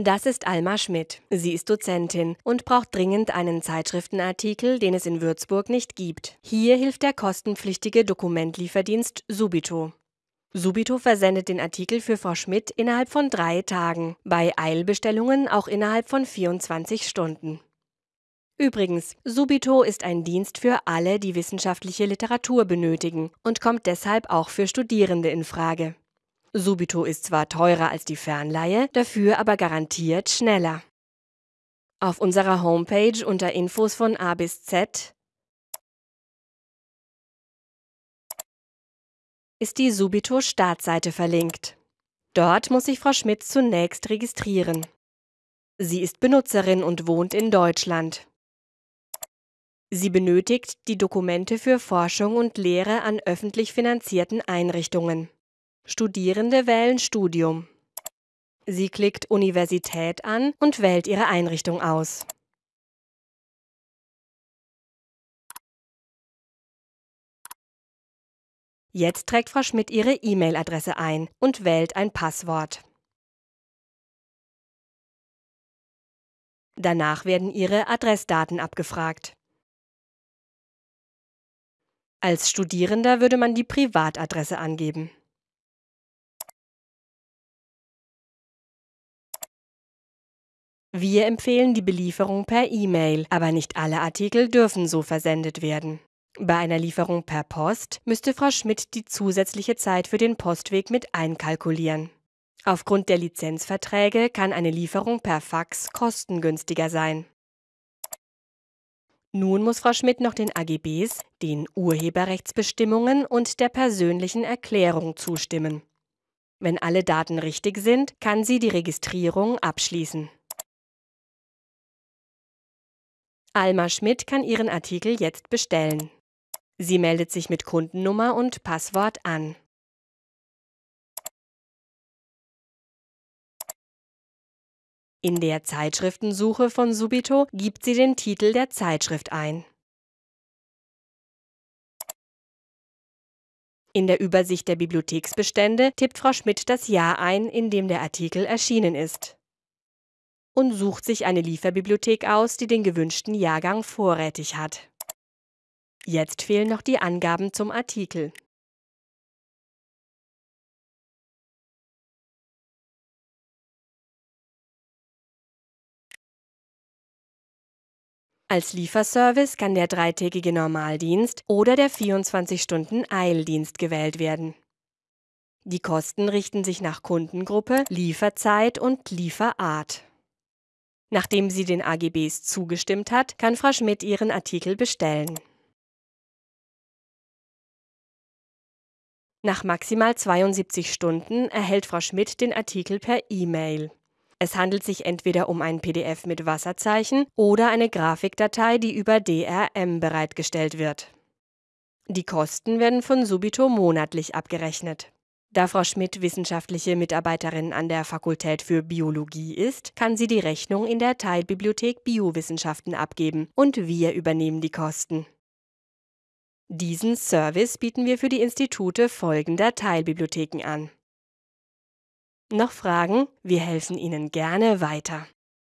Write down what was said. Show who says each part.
Speaker 1: Das ist Alma Schmidt. Sie ist Dozentin und braucht dringend einen Zeitschriftenartikel, den es in Würzburg nicht gibt. Hier hilft der kostenpflichtige Dokumentlieferdienst Subito. Subito versendet den Artikel für Frau Schmidt innerhalb von drei Tagen, bei Eilbestellungen auch innerhalb von 24 Stunden. Übrigens, Subito ist ein Dienst für alle, die wissenschaftliche Literatur benötigen und kommt deshalb auch für Studierende in Frage. Subito ist zwar teurer als die Fernleihe, dafür aber garantiert schneller. Auf unserer Homepage unter Infos von A bis Z ist die Subito Startseite verlinkt. Dort muss sich Frau Schmidt zunächst registrieren. Sie ist Benutzerin und wohnt in Deutschland. Sie benötigt die Dokumente für Forschung und Lehre an öffentlich finanzierten Einrichtungen. Studierende wählen Studium. Sie klickt Universität an und wählt ihre Einrichtung aus. Jetzt trägt Frau Schmidt ihre E-Mail-Adresse ein und wählt ein Passwort. Danach werden ihre Adressdaten abgefragt. Als Studierender würde man die Privatadresse angeben. Wir empfehlen die Belieferung per E-Mail, aber nicht alle Artikel dürfen so versendet werden. Bei einer Lieferung per Post müsste Frau Schmidt die zusätzliche Zeit für den Postweg mit einkalkulieren. Aufgrund der Lizenzverträge kann eine Lieferung per Fax kostengünstiger sein. Nun muss Frau Schmidt noch den AGBs, den Urheberrechtsbestimmungen und der persönlichen Erklärung zustimmen. Wenn alle Daten richtig sind, kann sie die Registrierung abschließen. Alma Schmidt kann ihren Artikel jetzt bestellen. Sie meldet sich mit Kundennummer und Passwort an. In der Zeitschriftensuche von Subito gibt sie den Titel der Zeitschrift ein. In der Übersicht der Bibliotheksbestände tippt Frau Schmidt das Jahr ein, in dem der Artikel erschienen ist. Und sucht sich eine Lieferbibliothek aus, die den gewünschten Jahrgang vorrätig hat. Jetzt fehlen noch die Angaben zum Artikel. Als Lieferservice kann der dreitägige Normaldienst oder der 24-Stunden-Eildienst gewählt werden. Die Kosten richten sich nach Kundengruppe, Lieferzeit und Lieferart. Nachdem sie den AGBs zugestimmt hat, kann Frau Schmidt ihren Artikel bestellen. Nach maximal 72 Stunden erhält Frau Schmidt den Artikel per E-Mail. Es handelt sich entweder um ein PDF mit Wasserzeichen oder eine Grafikdatei, die über DRM bereitgestellt wird. Die Kosten werden von Subito monatlich abgerechnet. Da Frau Schmidt wissenschaftliche Mitarbeiterin an der Fakultät für Biologie ist, kann sie die Rechnung in der Teilbibliothek Biowissenschaften abgeben und wir übernehmen die Kosten. Diesen Service bieten wir für die Institute folgender Teilbibliotheken an. Noch Fragen? Wir helfen Ihnen gerne weiter.